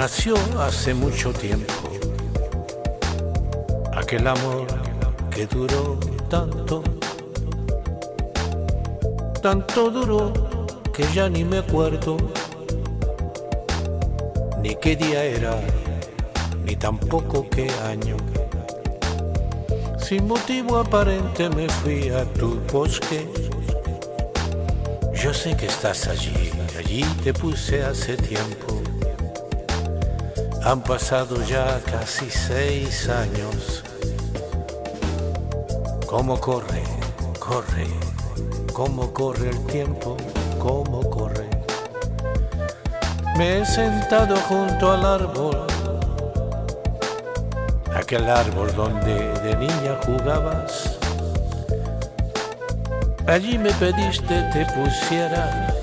Nació hace mucho tiempo aquel amor que duró tanto, tanto duró que ya ni me acuerdo ni qué día era, ni tampoco qué año. Sin motivo aparente me fui a tu bosque. Yo sé que estás allí, allí te puse hace tiempo. Han pasado ya casi seis años. ¿Cómo corre, corre, cómo corre el tiempo, cómo corre? Me he sentado junto al árbol, aquel árbol donde de niña jugabas. Allí me pediste te pusiera,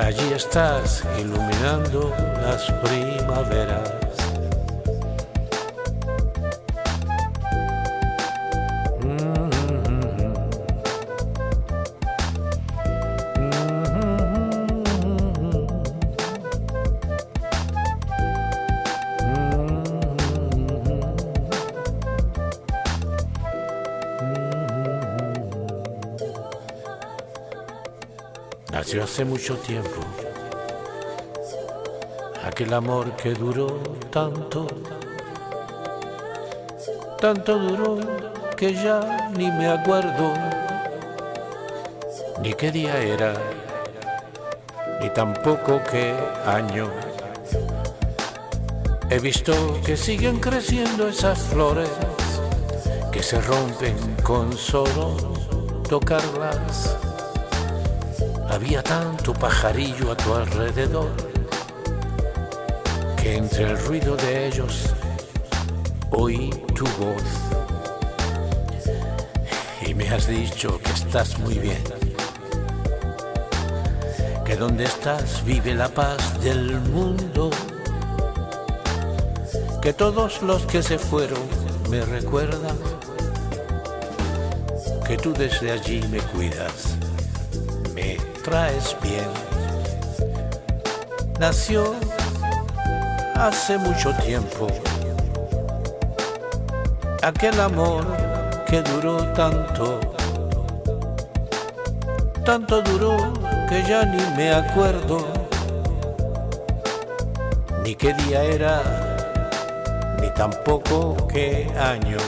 allí estás iluminando las primaveras. Nació hace mucho tiempo aquel amor que duró tanto, tanto duró que ya ni me acuerdo ni qué día era, ni tampoco qué año. He visto que siguen creciendo esas flores que se rompen con solo tocarlas. Había tanto pajarillo a tu alrededor que entre el ruido de ellos oí tu voz. Y me has dicho que estás muy bien, que donde estás vive la paz del mundo, que todos los que se fueron me recuerdan, que tú desde allí me cuidas, traes bien. Nació hace mucho tiempo aquel amor que duró tanto, tanto duró que ya ni me acuerdo ni qué día era, ni tampoco qué año.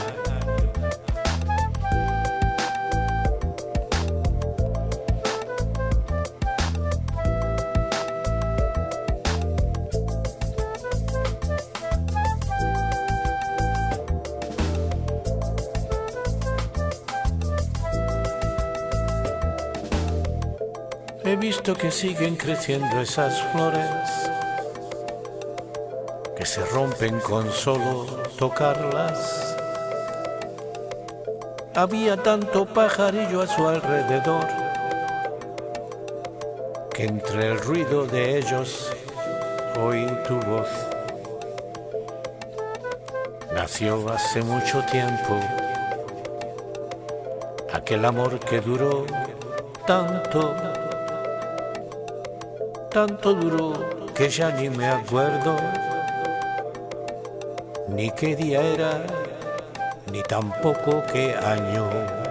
He visto que siguen creciendo esas flores que se rompen con solo tocarlas. Había tanto pajarillo a su alrededor que entre el ruido de ellos oí tu voz. Nació hace mucho tiempo aquel amor que duró tanto tanto duró que ya ni me acuerdo ni qué día era, ni tampoco qué año.